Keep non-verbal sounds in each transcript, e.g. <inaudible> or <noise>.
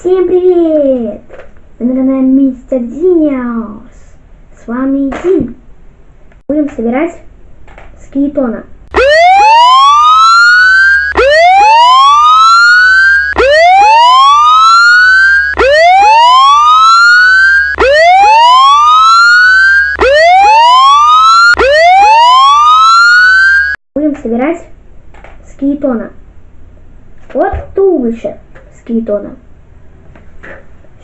Всем привет! Вы на канале Мистер Диниус. С вами Дин. Будем собирать скелетона. Будем собирать скелетона. Вот туловище скелетона.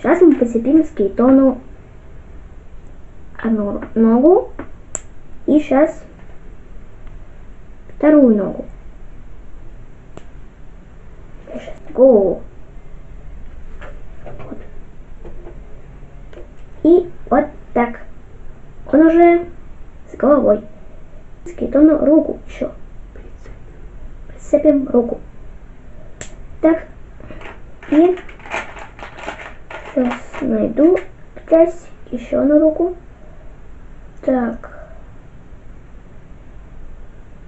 Сейчас мы прицепим скелетону одну ногу и сейчас вторую ногу. Сейчас голову. Вот. И вот так. Он уже с головой. Скелетону руку еще. Прицепим руку. Так. И сейчас найду часть еще на руку. Так.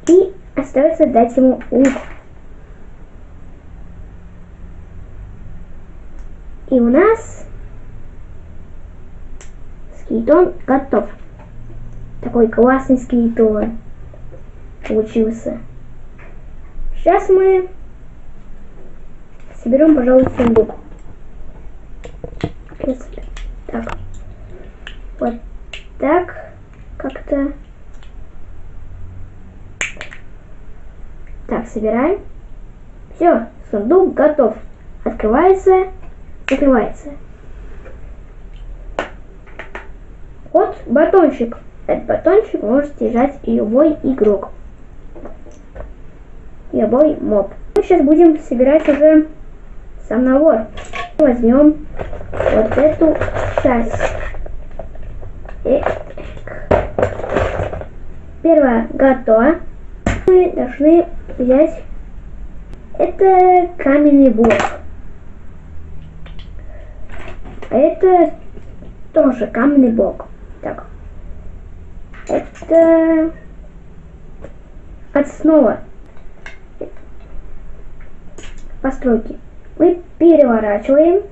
И остается дать ему лук. И у нас скелетон готов. Такой классный скелетон получился. Сейчас мы соберем, пожалуй, сундук. Если так. Вот так. Как-то. Так, собираем. Все, сундук готов. Открывается, закрывается. Вот батончик. Этот батончик может держать любой игрок. Любой моб. Мы сейчас будем собирать уже сам набор. Возьмем вот эту часть. Первое готово. Мы должны взять это каменный блок. А это тоже каменный блок. Так. Это основа постройки. Мы переворачиваем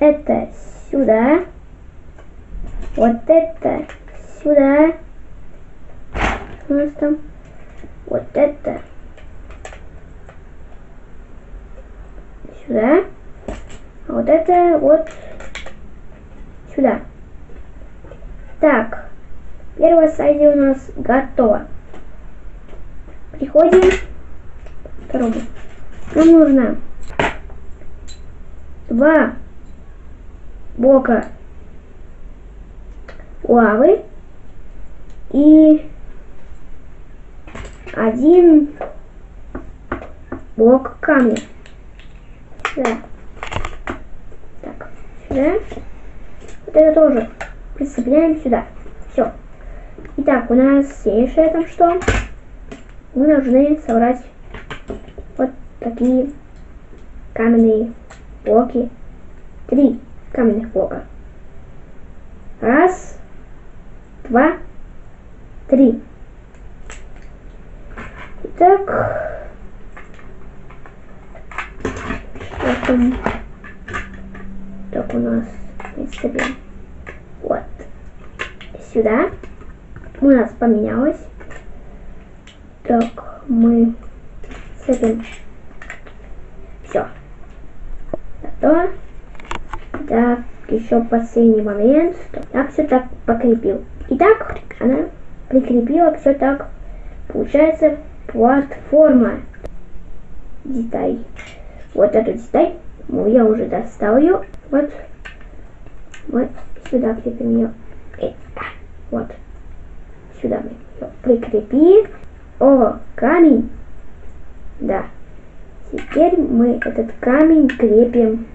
это сюда, вот это сюда, у нас там вот это сюда, а вот это вот сюда. Так, первая стадия у нас готова. Приходим к второму. Нам нужно два блока лавы и один блок камня. Сюда. Так, сюда. Вот это тоже прицепляем сюда. Все. Итак, у нас следующее там что? Мы должны собрать такие каменные блоки. Три каменных блока. Раз, два, три. Итак, что там? Так у нас представим. Вот. Сюда. У нас поменялось. Так, мы цепим. Все. Готово. Так, еще последний момент. Так, все так покрепил. Итак, она прикрепила все так. Получается платформа. Деталь. Вот эту деталь. Ну, я уже достал ее. Вот. Вот сюда крепим ее. Э, вот. Сюда мы ее прикрепили. О, камень. Да. Теперь мы этот камень крепим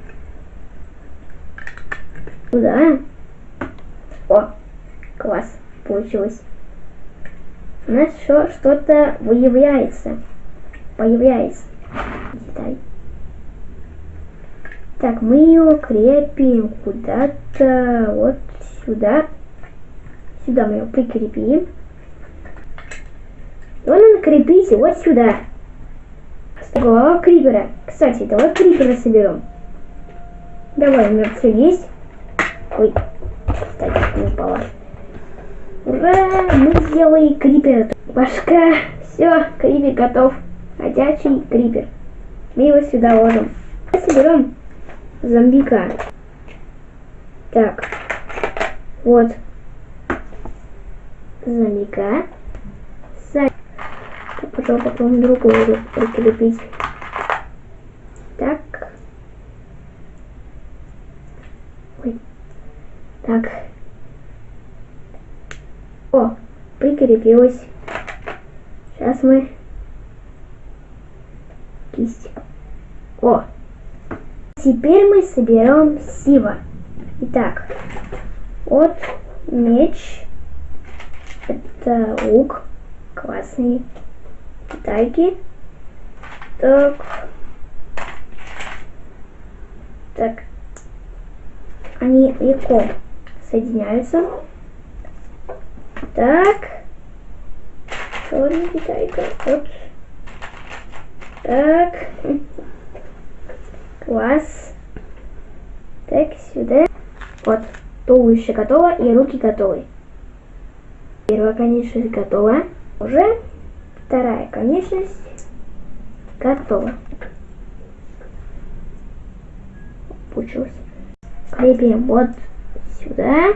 туда. О, класс, получилось. У нас еще что-то выявляется. Появляется. Деталь. Так, мы ее крепим куда-то вот сюда. Сюда мы ее прикрепим. Его надо крепить вот сюда. Голова крипера. Кстати, давай крипера соберем. Давай, у меня все есть. Ой, кстати, не упала. Ура! Мы сделали крипер. Башка. Все, крипер готов. Ходячий крипер. Мы его сюда ложим. Соберем зомбика. Так. Вот. Зомбика. Потом потом другую прикрепить. Так. Ой. Так. О, прикрепилась. Сейчас мы кисть. О, теперь мы соберем сива. Итак, вот меч. Это лук. Классный. Тайки. Так. Так. Они легко соединяются. Так. Черный китайка. Вот. Так. <laughs> Класс. Так, сюда. Вот. Туловище готово и руки готовы. Первая конечность готова. Уже вторая конечность готова. Получилось. Крепим вот сюда.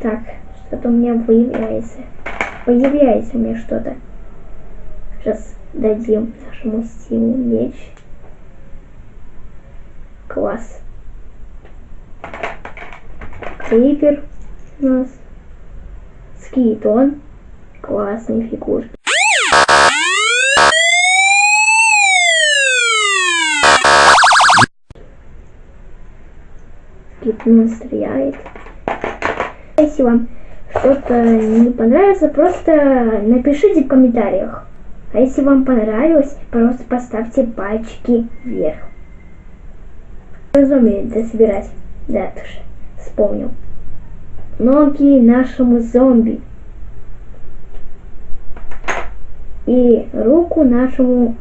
Так, что-то у меня появляется. Появляется меня что-то. Сейчас дадим нашему стилу меч. Класс. Крипер у нас. Скелетон. Классные фигурки. Скелетон стреляет. Если вам что-то не понравится, просто напишите в комментариях. А если вам понравилось, просто поставьте пальчики вверх. Разумею, дособирать. Да, тоже вспомнил. Ноги нашему зомби. И руку нашему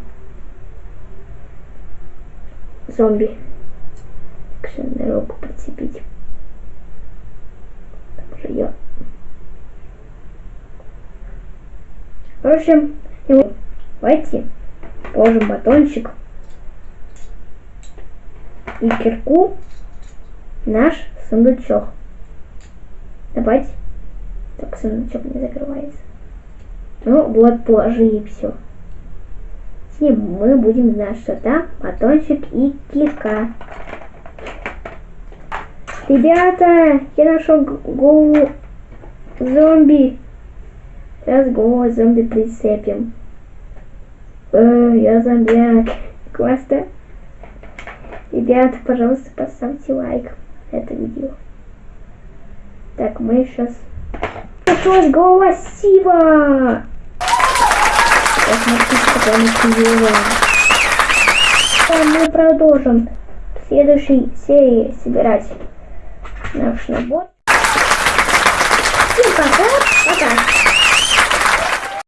зомби. Как на руку подцепить? Ее. В общем, давайте положим батончик и кирку наш сундучок. Давайте. Так, сундучок не закрывается. Ну, вот, положи и все. И мы будем знать, что там батончик и кирка. Ребята, я нашел голову зомби. Сейчас голову зомби прицепим. Э, я зомбяк. <laughs> Классно. Ребята, пожалуйста, поставьте лайк это видео. Так, мы сейчас... Нашлась голова. Мы продолжим в следующей серии собирать наш набор. Всем пока. Пока.